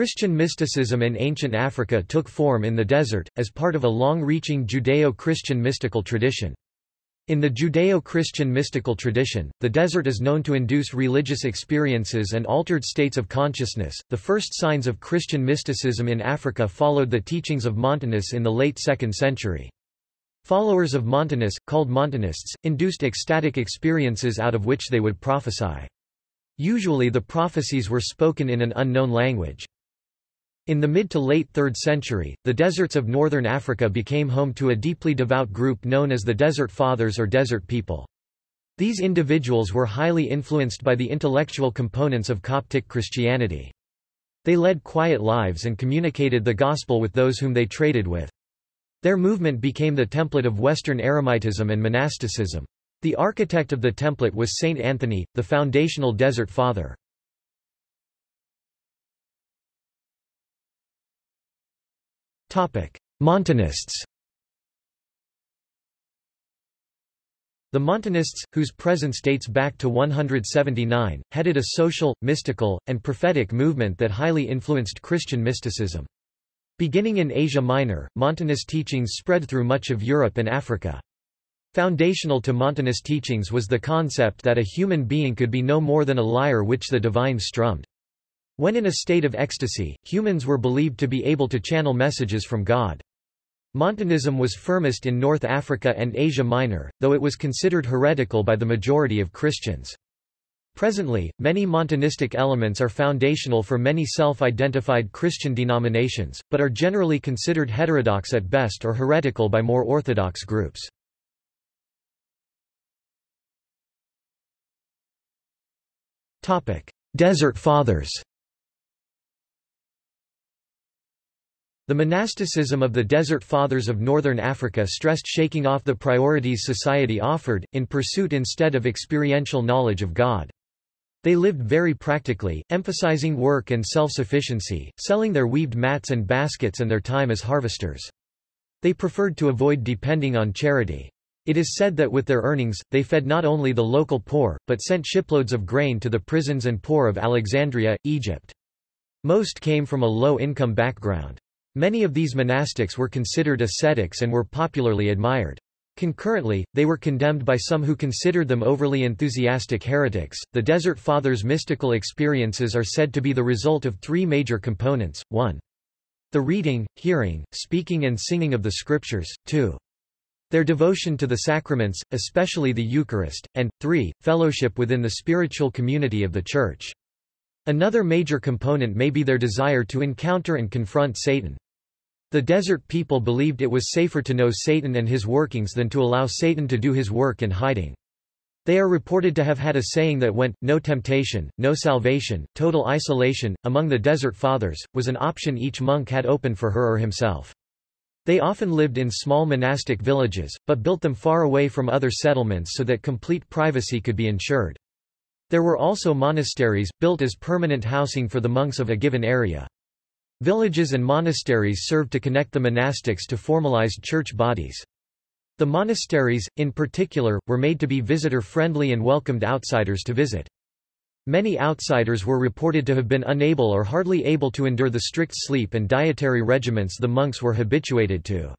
Christian mysticism in ancient Africa took form in the desert, as part of a long-reaching Judeo-Christian mystical tradition. In the Judeo-Christian mystical tradition, the desert is known to induce religious experiences and altered states of consciousness. The first signs of Christian mysticism in Africa followed the teachings of Montanus in the late 2nd century. Followers of Montanus, called Montanists, induced ecstatic experiences out of which they would prophesy. Usually the prophecies were spoken in an unknown language. In the mid to late 3rd century, the deserts of northern Africa became home to a deeply devout group known as the Desert Fathers or Desert People. These individuals were highly influenced by the intellectual components of Coptic Christianity. They led quiet lives and communicated the gospel with those whom they traded with. Their movement became the template of Western Eremitism and monasticism. The architect of the template was Saint Anthony, the foundational Desert Father. Montanists The Montanists, whose presence dates back to 179, headed a social, mystical, and prophetic movement that highly influenced Christian mysticism. Beginning in Asia Minor, Montanist teachings spread through much of Europe and Africa. Foundational to Montanist teachings was the concept that a human being could be no more than a lyre which the divine strummed. When in a state of ecstasy, humans were believed to be able to channel messages from God. Montanism was firmest in North Africa and Asia Minor, though it was considered heretical by the majority of Christians. Presently, many Montanistic elements are foundational for many self-identified Christian denominations, but are generally considered heterodox at best or heretical by more orthodox groups. Desert Fathers The monasticism of the Desert Fathers of Northern Africa stressed shaking off the priorities society offered, in pursuit instead of experiential knowledge of God. They lived very practically, emphasizing work and self-sufficiency, selling their weaved mats and baskets and their time as harvesters. They preferred to avoid depending on charity. It is said that with their earnings, they fed not only the local poor, but sent shiploads of grain to the prisons and poor of Alexandria, Egypt. Most came from a low-income background. Many of these monastics were considered ascetics and were popularly admired. Concurrently, they were condemned by some who considered them overly enthusiastic heretics. The Desert Fathers' mystical experiences are said to be the result of three major components 1. The reading, hearing, speaking, and singing of the Scriptures, 2. Their devotion to the sacraments, especially the Eucharist, and, 3. Fellowship within the spiritual community of the Church. Another major component may be their desire to encounter and confront Satan. The desert people believed it was safer to know Satan and his workings than to allow Satan to do his work in hiding. They are reported to have had a saying that went, no temptation, no salvation, total isolation, among the Desert Fathers, was an option each monk had open for her or himself. They often lived in small monastic villages, but built them far away from other settlements so that complete privacy could be ensured. There were also monasteries, built as permanent housing for the monks of a given area. Villages and monasteries served to connect the monastics to formalized church bodies. The monasteries, in particular, were made to be visitor-friendly and welcomed outsiders to visit. Many outsiders were reported to have been unable or hardly able to endure the strict sleep and dietary regimens the monks were habituated to.